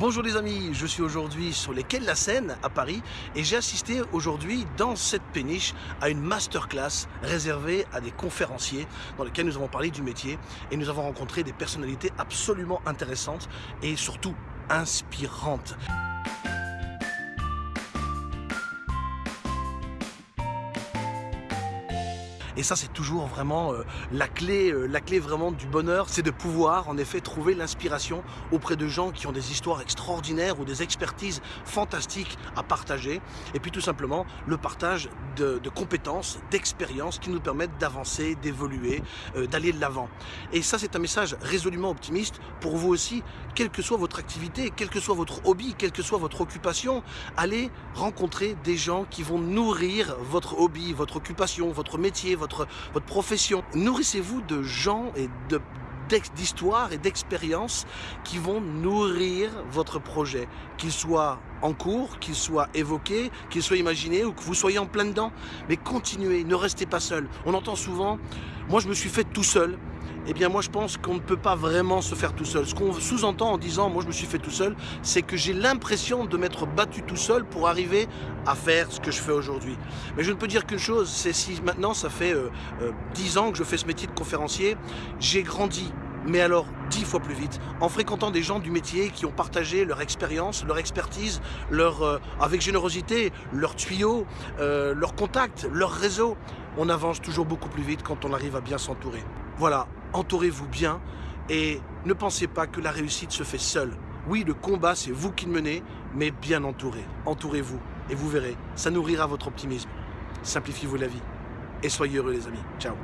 Bonjour les amis, je suis aujourd'hui sur les quais de la Seine à Paris et j'ai assisté aujourd'hui dans cette péniche à une masterclass réservée à des conférenciers dans lesquels nous avons parlé du métier et nous avons rencontré des personnalités absolument intéressantes et surtout inspirantes. Et ça, c'est toujours vraiment euh, la, clé, euh, la clé vraiment du bonheur, c'est de pouvoir en effet trouver l'inspiration auprès de gens qui ont des histoires extraordinaires ou des expertises fantastiques à partager. Et puis tout simplement, le partage de, compétences, d'expériences qui nous permettent d'avancer, d'évoluer, euh, d'aller de l'avant. Et ça, c'est un message résolument optimiste pour vous aussi, quelle que soit votre activité, quel que soit votre hobby, quelle que soit votre occupation, allez rencontrer des gens qui vont nourrir votre hobby, votre occupation, votre métier, votre votre, profession. Nourrissez-vous de gens et d'histoires et d'expériences qui vont nourrir votre projet, qu'il soit en cours, qu'il soit évoqué, qu'il soit imaginé ou que vous soyez en plein dedans. Mais continuez, ne restez pas seul. On entend souvent, moi je me suis fait tout seul, eh bien moi je pense qu'on ne peut pas vraiment se faire tout seul. Ce qu'on sous-entend en disant moi je me suis fait tout seul, c'est que j'ai l'impression de m'être battu tout seul pour arriver à faire ce que je fais aujourd'hui. Mais je ne peux dire qu'une chose, c'est si maintenant ça fait euh, euh, dix 10 ans que je fais ce métier de conférencier, j'ai grandi mais alors dix fois plus vite, en fréquentant des gens du métier qui ont partagé leur expérience, leur expertise, leur, euh, avec générosité, leurs tuyaux, leurs contacts, leur réseau. On avance toujours beaucoup plus vite quand on arrive à bien s'entourer. Voilà, entourez-vous bien et ne pensez pas que la réussite se fait seule. Oui, le combat, c'est vous qui le menez, mais bien entouré. Entourez-vous et vous verrez, ça nourrira votre optimisme. Simplifiez-vous la vie et soyez heureux les amis. Ciao